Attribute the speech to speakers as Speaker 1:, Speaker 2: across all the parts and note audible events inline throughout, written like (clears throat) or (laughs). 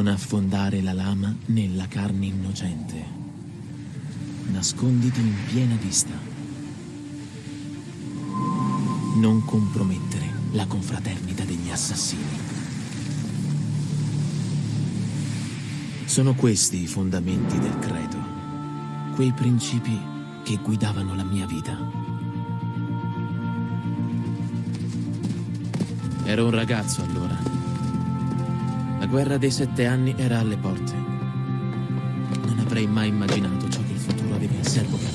Speaker 1: Non affondare la lama nella carne innocente. Nasconditi in piena vista. Non compromettere la confraternita degli assassini. Sono questi i fondamenti del credo, quei principi che guidavano la mia vita. Ero un ragazzo allora la guerra dei sette anni era alle porte. Non avrei mai immaginato ciò che il futuro aveva in serbo per me.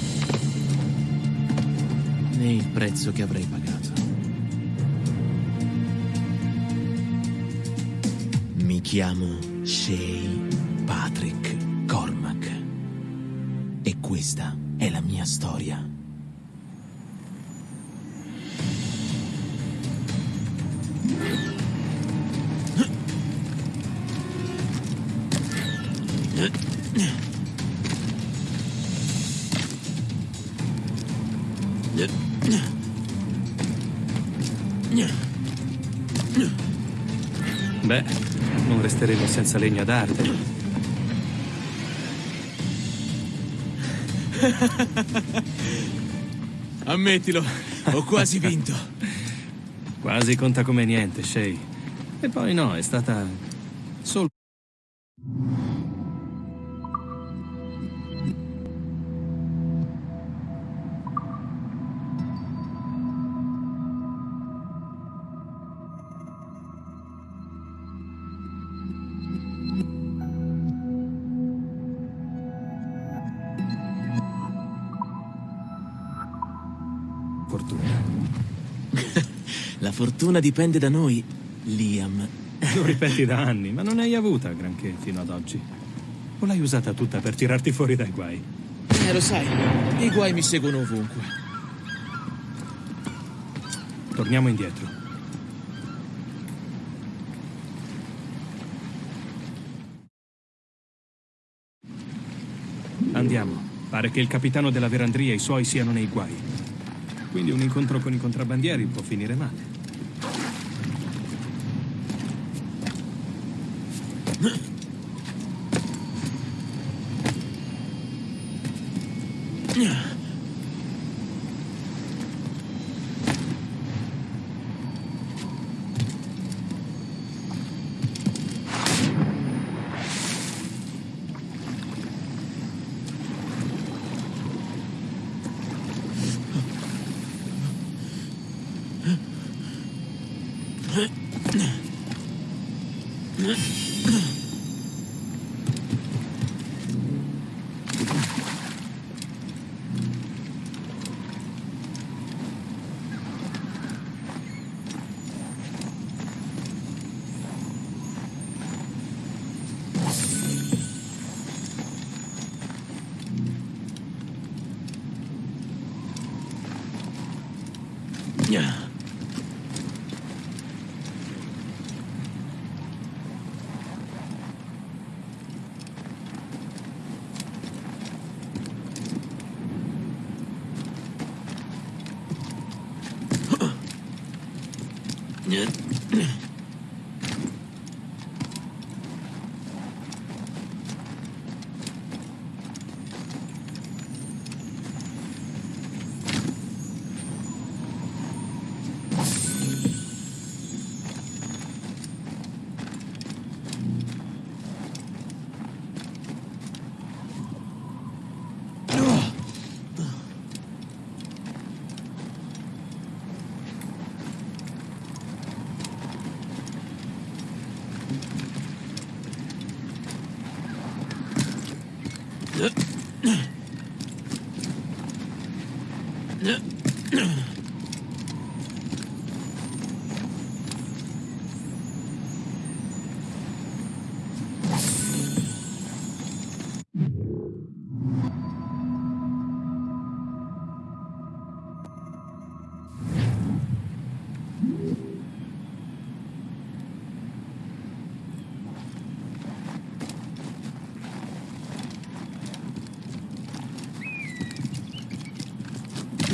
Speaker 1: Né il prezzo che avrei pagato. Mi chiamo Shay Patrick Cormac. E questa è la mia storia.
Speaker 2: Beh, non resteremo senza legno ad arte. (laughs)
Speaker 1: Ammettilo, ho quasi vinto.
Speaker 2: quasi conta come niente, Shay. E poi no, è stata (laughs)
Speaker 1: fortuna dipende da noi, Liam.
Speaker 2: Lo ripeti da anni, ma non hai avuta granché fino ad oggi. O l'hai usata tutta per tirarti fuori dai guai?
Speaker 1: Eh, lo sai, i guai mi seguono ovunque.
Speaker 2: Torniamo indietro. Andiamo. Pare che il capitano della verandria e i suoi siano nei guai. Quindi un incontro con i contrabbandieri può finire male. (clears throat) Yeah.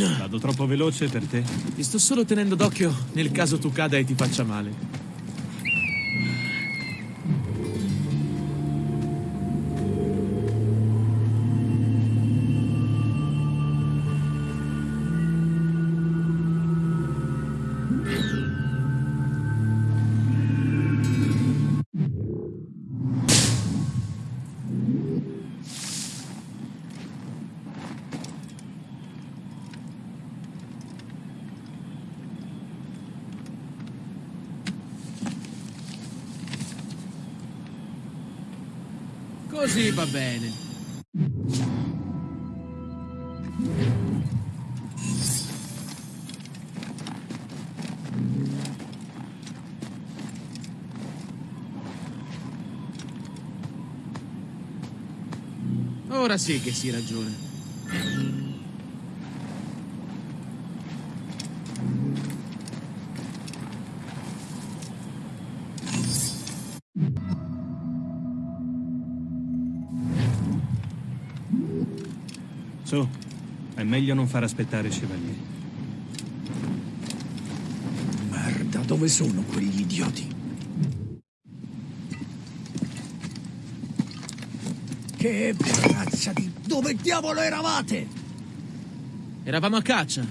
Speaker 2: Vado troppo veloce per te?
Speaker 1: Ti sto solo tenendo d'occhio nel caso tu cada e ti faccia male. Così va bene. Ora sì che si ragiona.
Speaker 2: Meglio non far aspettare Chevalier.
Speaker 3: Merda, dove sono quegli idioti? Che razza di... Dove diavolo eravate?
Speaker 1: Eravamo a caccia.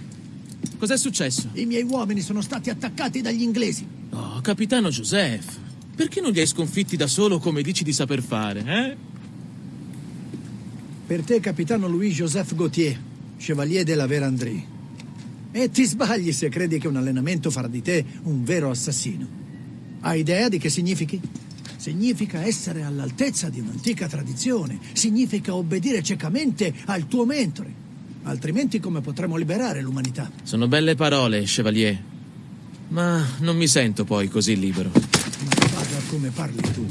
Speaker 1: Cos'è successo?
Speaker 3: I miei uomini sono stati attaccati dagli inglesi.
Speaker 1: Oh, capitano Joseph. Perché non li hai sconfitti da solo come dici di saper fare, eh?
Speaker 3: Per te, capitano Louis-Joseph Gauthier, chevalier della Verandrie. E ti sbagli se credi che un allenamento farà di te un vero assassino. Hai idea di che significhi? Significa essere all'altezza di un'antica tradizione. Significa obbedire ciecamente al tuo mentore. Altrimenti come potremo liberare l'umanità?
Speaker 1: Sono belle parole, chevalier. Ma non mi sento poi così libero.
Speaker 3: Ma guarda come parli tu.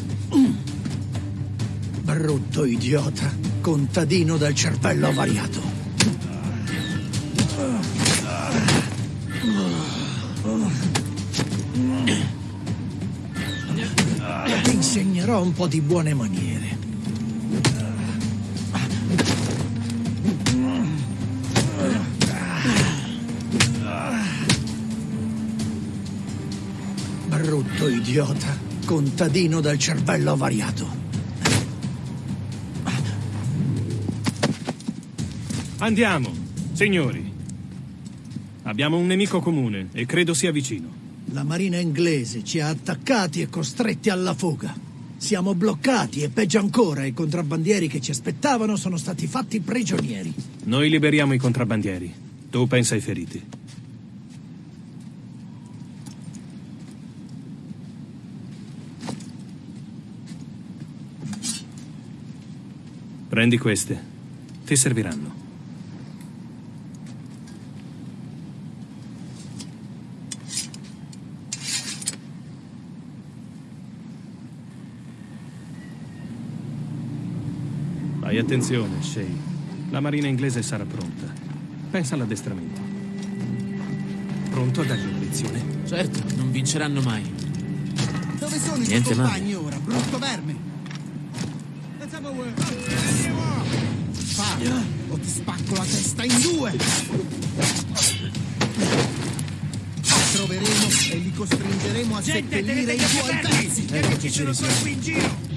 Speaker 3: Brutto idiota, contadino dal cervello avariato. Insegnerò un po' di buone maniere. Brutto idiota, contadino dal cervello avariato.
Speaker 2: Andiamo, signori. Abbiamo un nemico comune e credo sia vicino.
Speaker 3: La marina inglese ci ha attaccati e costretti alla fuga. Siamo bloccati e peggio ancora, i contrabbandieri che ci aspettavano sono stati fatti prigionieri.
Speaker 2: Noi liberiamo i contrabbandieri. Tu pensa ai feriti. Prendi queste. Ti serviranno. Attenzione, Shay. La marina inglese sarà pronta. Pensa all'addestramento. Pronto a dargli una lezione?
Speaker 1: Certo, non vinceranno mai.
Speaker 4: Dove sono
Speaker 1: Niente
Speaker 4: i tuoi compagni ora, brutto verme? Parla, o ti spacco la testa in due! Li troveremo e li costringeremo a seppellire i tuoi pezzi!
Speaker 1: Eccoci, ci risiamo. Il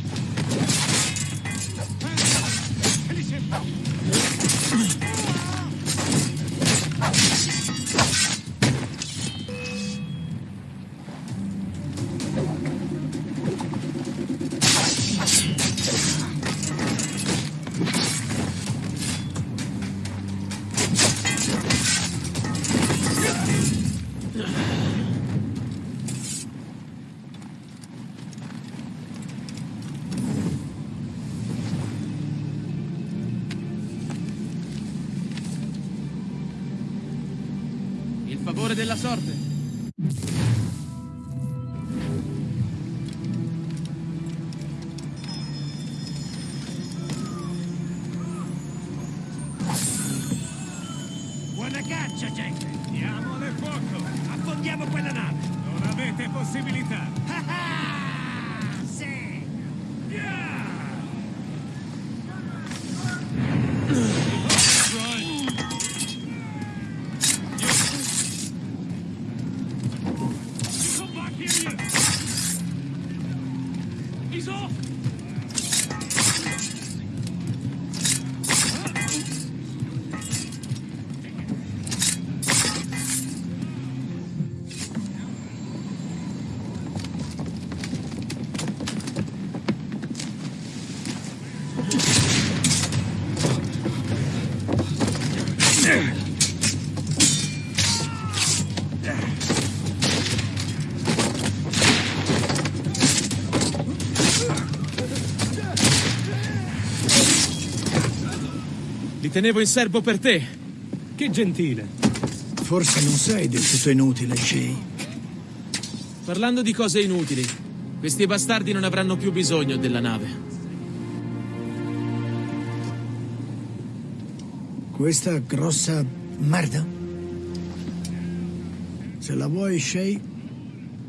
Speaker 1: favore della sorte.
Speaker 5: He's off!
Speaker 1: Tenevo in serbo per te.
Speaker 2: Che gentile.
Speaker 3: Forse non sei del tutto inutile, Shay.
Speaker 1: Parlando di cose inutili, questi bastardi non avranno più bisogno della nave.
Speaker 3: Questa grossa merda? Se la vuoi, Shay,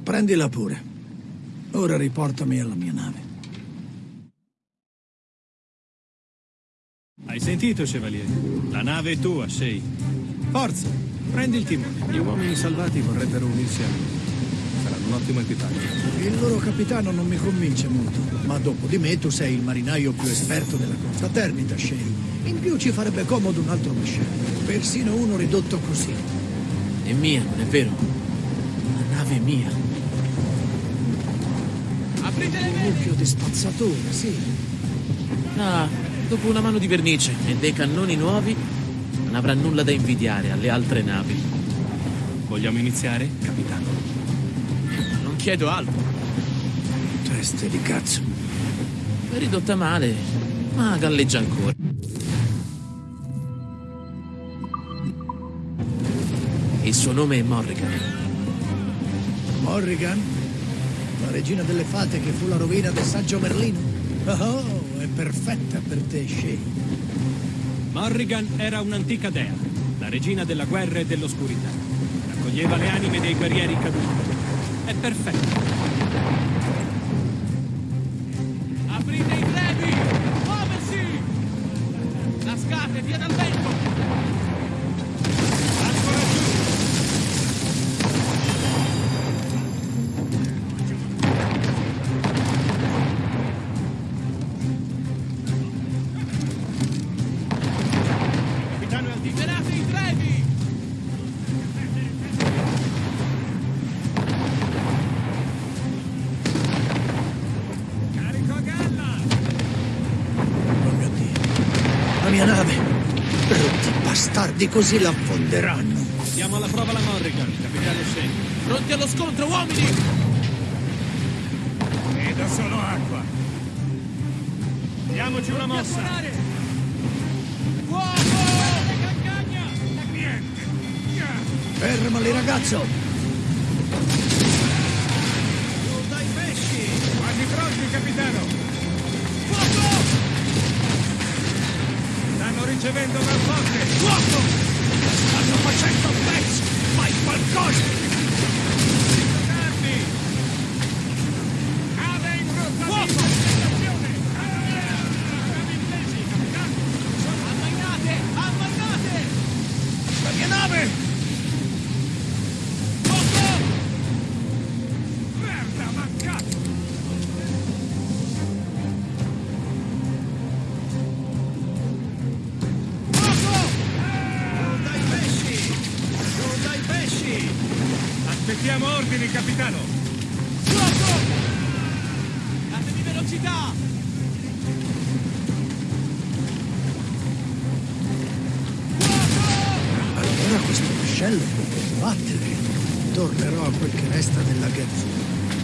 Speaker 3: prendila pure. Ora riportami alla mia nave.
Speaker 2: Sentito, Chevalier? La nave è tua, Shay. Forza, prendi il timone. Gli uomini salvati vorrebbero unirsi a noi. Saranno un ottimo equipaggio.
Speaker 3: Il loro capitano non mi convince molto, ma dopo di me tu sei il marinaio più esperto della confraternita, Shay. In più ci farebbe comodo un altro vascello, persino uno ridotto così.
Speaker 1: È mia, non è vero? La nave è mia. Aprite le
Speaker 3: Un mucchio di spazzatura, sì.
Speaker 1: Ah, dopo una mano di vernice e dei cannoni nuovi, non avrà nulla da invidiare alle altre navi.
Speaker 2: Vogliamo iniziare, capitano?
Speaker 1: Non chiedo altro.
Speaker 3: Teste di cazzo.
Speaker 1: È ridotta male, ma galleggia ancora. Il suo nome è Morrigan.
Speaker 3: Morrigan? La regina delle fate che fu la rovina del saggio Merlino? Oh, perfetta per te, Shay.
Speaker 2: Morrigan era un'antica dea, la regina della guerra e dell'oscurità. Raccoglieva le anime dei guerrieri caduti. È perfetta.
Speaker 1: Aprite i trebi! Muoversi! Lascate, via dal vento!
Speaker 3: Bastardi, così la affonderanno.
Speaker 2: Diamo alla prova la Morrigan, capitano Shane.
Speaker 1: Pronti allo scontro, uomini!
Speaker 5: Vedo solo acqua.
Speaker 2: Diamoci una mossa.
Speaker 5: Niente.
Speaker 3: Fermali, ragazzo.
Speaker 5: Dai pesci! Quasi pronti, capitano! Stanno ricevendo dal forte! Fuoco! Stanno facendo pezzi! Fai qualcosa! Aspettiamo ordini, capitano!
Speaker 1: Fuoco! Datemi velocità!
Speaker 3: Allora questo vascello può combattere. Tornerò a quel che resta della Guerra.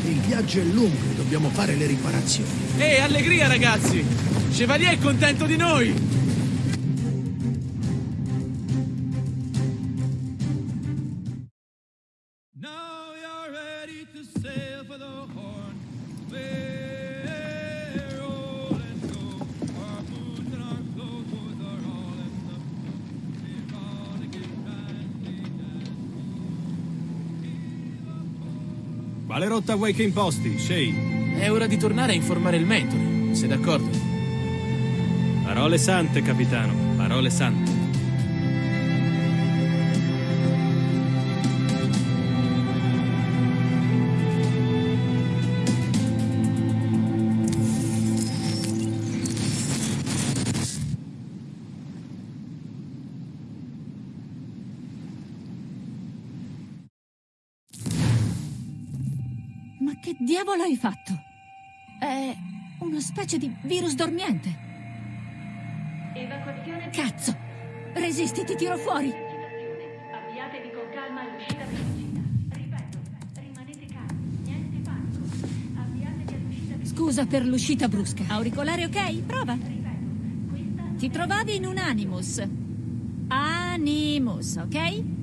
Speaker 3: Il viaggio è lungo e dobbiamo fare le riparazioni.
Speaker 1: Ehi, allegria, ragazzi! Chevalier è contento di noi!
Speaker 5: Now
Speaker 2: Quale rotta vuoi che imposti, Shane?
Speaker 1: È ora di tornare a informare il mentore, sei d'accordo?
Speaker 2: Parole sante, capitano. Parole sante.
Speaker 6: Ma che diavolo hai fatto? È una specie di virus dormiente.
Speaker 7: Evacuazione
Speaker 6: Cazzo! Resisti, ti tiro fuori!
Speaker 7: Avviatevi con calma all'uscita dell'uscita. Ripeto, rimanete calmi, niente panico. Avviatevi all'uscita.
Speaker 6: Scusa per l'uscita brusca. Auricolare ok? Prova.
Speaker 7: Ripeto, questa
Speaker 6: Ti trovavi in un Animus. Animus, ok?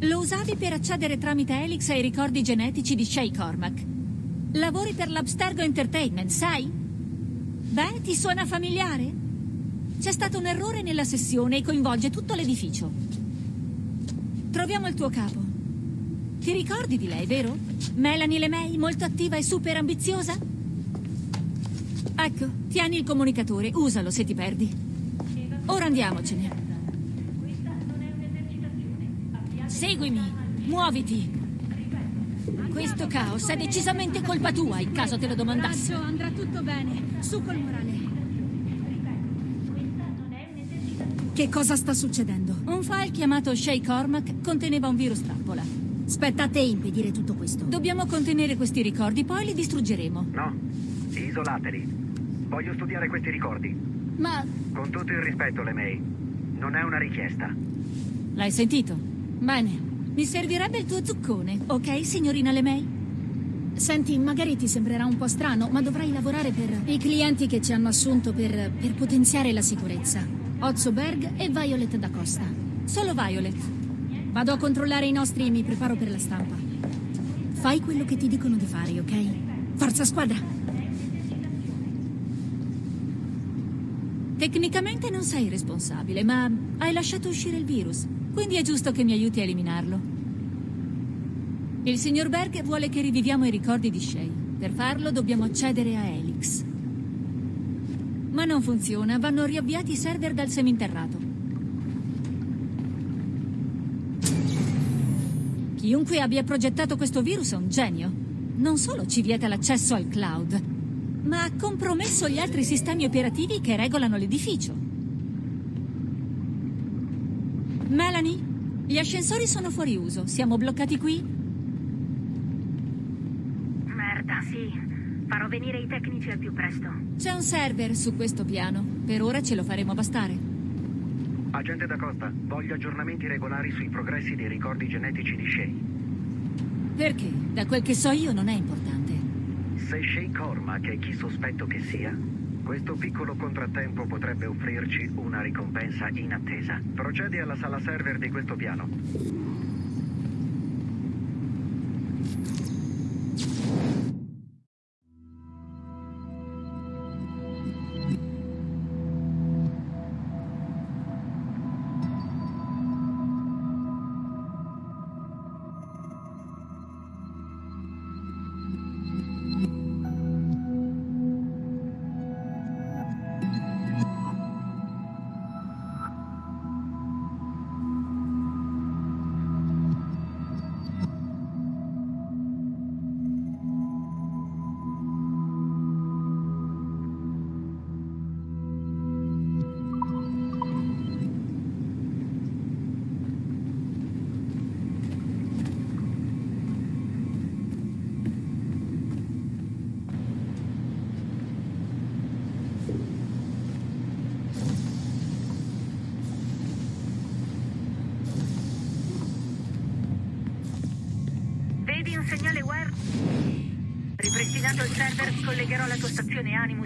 Speaker 6: Lo usavi per accedere tramite Helix ai ricordi genetici di Shay Cormac. Lavori per l'Abstergo Entertainment, sai? Beh, ti suona familiare? C'è stato un errore nella sessione e coinvolge tutto l'edificio. Troviamo il tuo capo. Ti ricordi di lei, vero? Melanie LeMay, molto attiva e super ambiziosa? Ecco, tieni il comunicatore, usalo se ti perdi. Ora andiamocene. Seguimi, muoviti. Questo caos è decisamente colpa tua, in caso te lo domandassi.
Speaker 8: Raggio, andrà tutto bene. Su col morale. Che cosa sta succedendo?
Speaker 6: Un file chiamato Shay Cormac conteneva un virus trappola.
Speaker 8: Spetta a te impedire tutto questo.
Speaker 6: Dobbiamo contenere questi ricordi, poi li distruggeremo.
Speaker 9: No, isolateli. Voglio studiare questi ricordi.
Speaker 6: Ma
Speaker 9: Con tutto il rispetto, LeMay. Non è una richiesta.
Speaker 6: l'hai sentito? Bene. Mi servirebbe il tuo zuccone, ok, signorina LeMay?
Speaker 8: Senti, magari ti sembrerà un po' strano, ma dovrai lavorare per i clienti che ci hanno assunto per, per potenziare la sicurezza. Ozzo Berg e Violet da Costa.
Speaker 6: Solo Violet.
Speaker 8: Vado a controllare i nostri e mi preparo per la stampa. Fai quello che ti dicono di fare, ok? Forza squadra!
Speaker 6: Tecnicamente non sei responsabile, ma hai lasciato uscire il virus, quindi è giusto che mi aiuti a eliminarlo. Il signor Berg vuole che riviviamo i ricordi di Shay. Per farlo dobbiamo accedere a Helix. Ma non funziona, vanno riavviati i server dal seminterrato. Chiunque abbia progettato questo virus è un genio. Non solo ci vieta l'accesso al cloud, ma ha compromesso gli altri sistemi operativi che regolano l'edificio. Melanie, gli ascensori sono fuori uso. Siamo bloccati qui?
Speaker 7: Merda, sì. Farò venire i tecnici al più presto.
Speaker 6: C'è un server su questo piano. Per ora ce lo faremo bastare.
Speaker 9: Agente da Costa, voglio aggiornamenti regolari sui progressi dei ricordi genetici di Shay.
Speaker 6: Perché? Da quel che so io non è importante.
Speaker 9: Se Shay Cormac è chi sospetto che sia, questo piccolo contrattempo potrebbe offrirci una ricompensa inattesa. Procedi alla sala server di questo piano.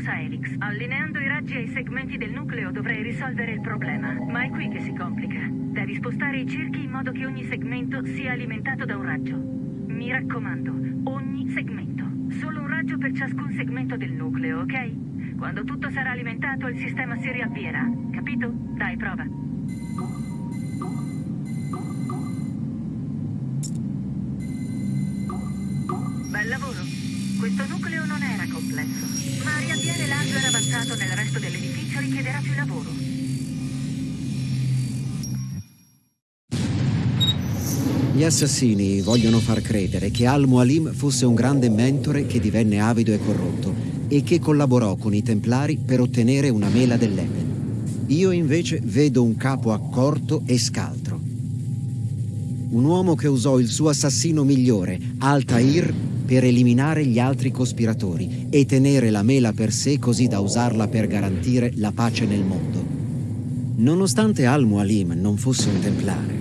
Speaker 7: Stazione Animus a Helix. Allineando i raggi ai segmenti del nucleo dovrei risolvere il problema. Ma è qui che si complica. Devi spostare i cerchi in modo che ogni segmento sia alimentato da un raggio. Mi raccomando, ogni segmento. Solo un raggio per ciascun segmento del nucleo, ok? Quando tutto sarà alimentato, il sistema si riavvierà. Capito? Dai, prova. Bel lavoro. Questo nucleo non era complesso, ma riavviare l'hardware avanzato nel resto dell'edificio richiederà più lavoro.
Speaker 10: Gli assassini vogliono far credere che Al-Mualim fosse un grande mentore che divenne avido e corrotto e che collaborò con i Templari per ottenere una mela dell'Eden. Io invece vedo un capo accorto e scaltro. Un uomo che usò il suo assassino migliore, Altair, per eliminare gli altri cospiratori e tenere la mela per sé così da usarla per garantire la pace nel mondo. Nonostante Al-Mualim non fosse un templare,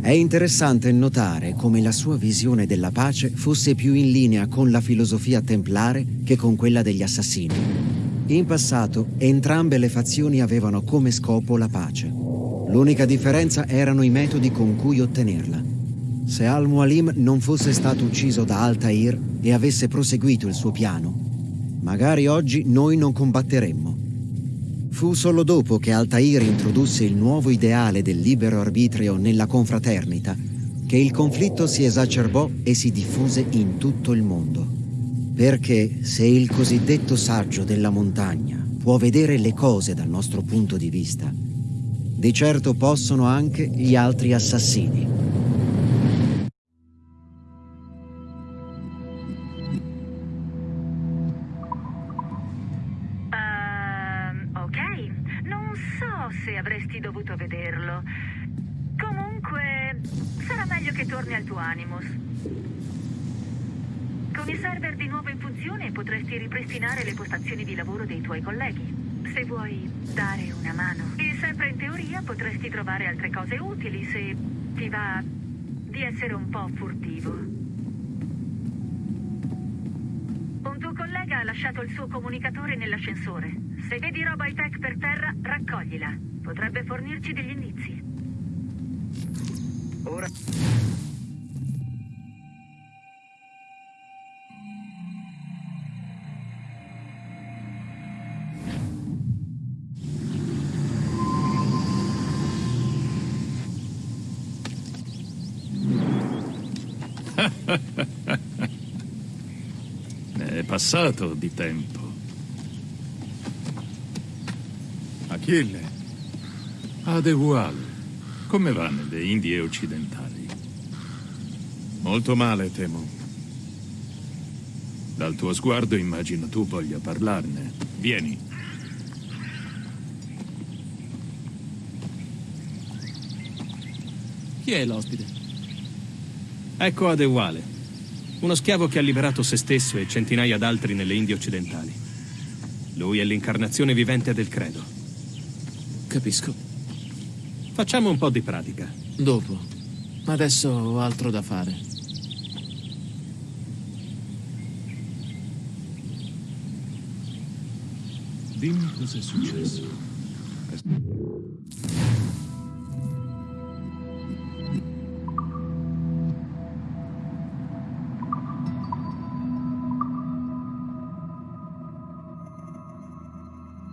Speaker 10: è interessante notare come la sua visione della pace fosse più in linea con la filosofia templare che con quella degli assassini. In passato entrambe le fazioni avevano come scopo la pace. L'unica differenza erano i metodi con cui ottenerla. Se Al-Mualim non fosse stato ucciso da Altair e avesse proseguito il suo piano, magari oggi noi non combatteremmo. Fu solo dopo che Altair introdusse il nuovo ideale del libero arbitrio nella confraternita che il conflitto si esacerbò e si diffuse in tutto il mondo. Perché se il cosiddetto saggio della montagna può vedere le cose dal nostro punto di vista, di certo possono anche gli altri assassini.
Speaker 7: Furtivo. Un tuo collega ha lasciato il suo comunicatore nell'ascensore. Se vedi roba high-tech per terra, raccoglila. Potrebbe fornirci degli indizi.
Speaker 9: Ora...
Speaker 11: passato di tempo.
Speaker 12: Achille.
Speaker 11: Adewal, come va nelle Indie occidentali?
Speaker 12: Molto male, temo.
Speaker 11: Dal tuo sguardo immagino tu voglia parlarne. Vieni.
Speaker 1: Chi è l'ospite?
Speaker 2: Ecco Adewale, uno schiavo che ha liberato se stesso e centinaia d'altri nelle Indie occidentali. Lui è l'incarnazione vivente del credo.
Speaker 1: Capisco.
Speaker 2: Facciamo un po' di pratica.
Speaker 1: Dopo. Adesso ho altro da fare.
Speaker 11: Dimmi cosa è successo.